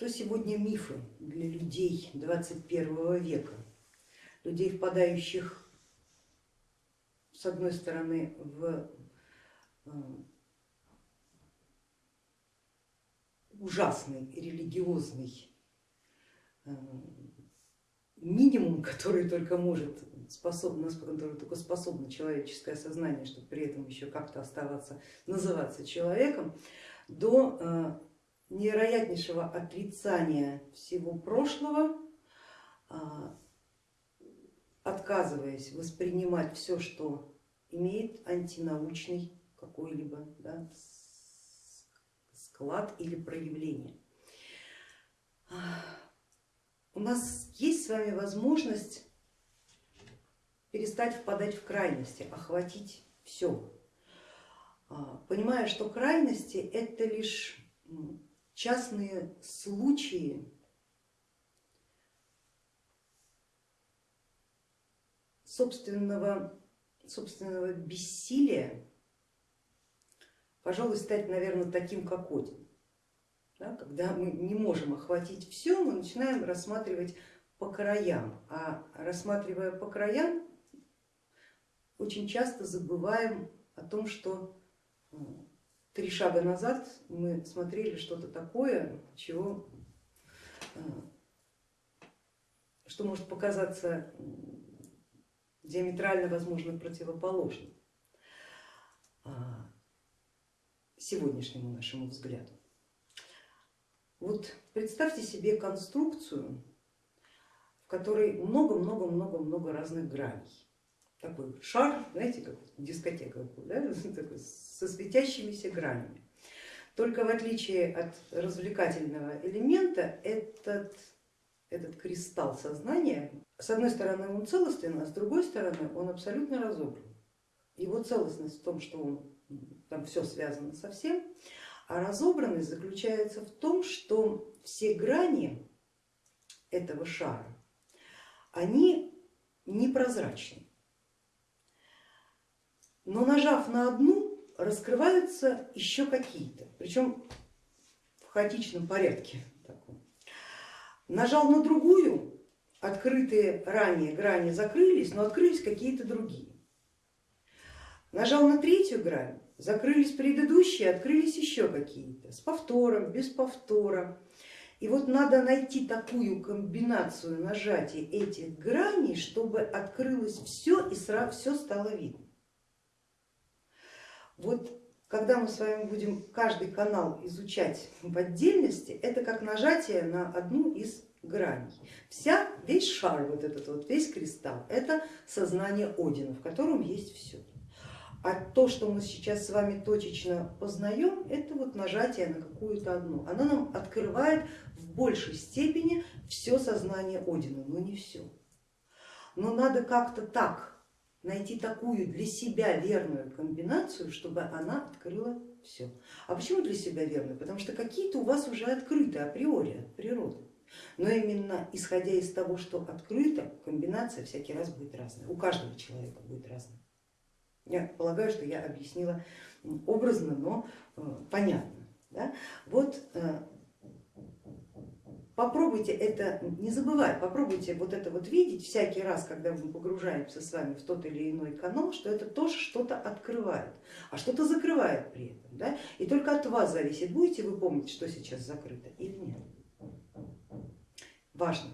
Что сегодня мифы для людей 21 века, людей, впадающих с одной стороны в э, ужасный религиозный э, минимум, который только может способно, который только способно человеческое сознание, чтобы при этом еще как-то оставаться, называться человеком, до э, невероятнейшего отрицания всего прошлого, а, отказываясь воспринимать все, что имеет антинаучный какой-либо да, склад или проявление. У нас есть с вами возможность перестать впадать в крайности, охватить все, а, понимая, что крайности это лишь частные случаи собственного, собственного бессилия, пожалуй, стать, наверное, таким, как Один. Да, когда мы не можем охватить все, мы начинаем рассматривать по краям, а рассматривая по краям, очень часто забываем о том, что три шага назад мы смотрели что-то такое, чего, э, что может показаться диаметрально, возможно, противоположным а, сегодняшнему нашему взгляду. Вот представьте себе конструкцию, в которой много-много-много-много разных граней такой шар, знаете, как дискотека, да, со светящимися гранями. Только в отличие от развлекательного элемента, этот, этот кристалл сознания, с одной стороны он целостен, а с другой стороны он абсолютно разобран. Его целостность в том, что он, там все связано со всем, а разобранность заключается в том, что все грани этого шара, они непрозрачны но нажав на одну, раскрываются еще какие-то, причем в хаотичном порядке. Нажал на другую, открытые ранее грани закрылись, но открылись какие-то другие. Нажал на третью грань, закрылись предыдущие, открылись еще какие-то, с повтором, без повтора. И вот надо найти такую комбинацию нажатия этих граней, чтобы открылось все и сразу все стало видно. Вот когда мы с вами будем каждый канал изучать в отдельности, это как нажатие на одну из граней. Вся, весь шар, вот этот вот, весь кристалл, это сознание Одина, в котором есть все. А то, что мы сейчас с вами точечно познаем, это вот нажатие на какую-то одну. Оно нам открывает в большей степени все сознание Одина, но не все. Но надо как-то так найти такую для себя верную комбинацию, чтобы она открыла все. А почему для себя верную? Потому что какие-то у вас уже открыты априори от природы. Но именно исходя из того, что открыто, комбинация всякий раз будет разная. У каждого человека будет разная. Я полагаю, что я объяснила образно, но э, понятно. Да? Вот э, Попробуйте это не забывать, попробуйте вот это вот видеть всякий раз, когда мы погружаемся с вами в тот или иной канал, что это тоже что-то открывает, а что-то закрывает при этом. Да? И только от вас зависит, будете вы помнить, что сейчас закрыто или нет. Важно.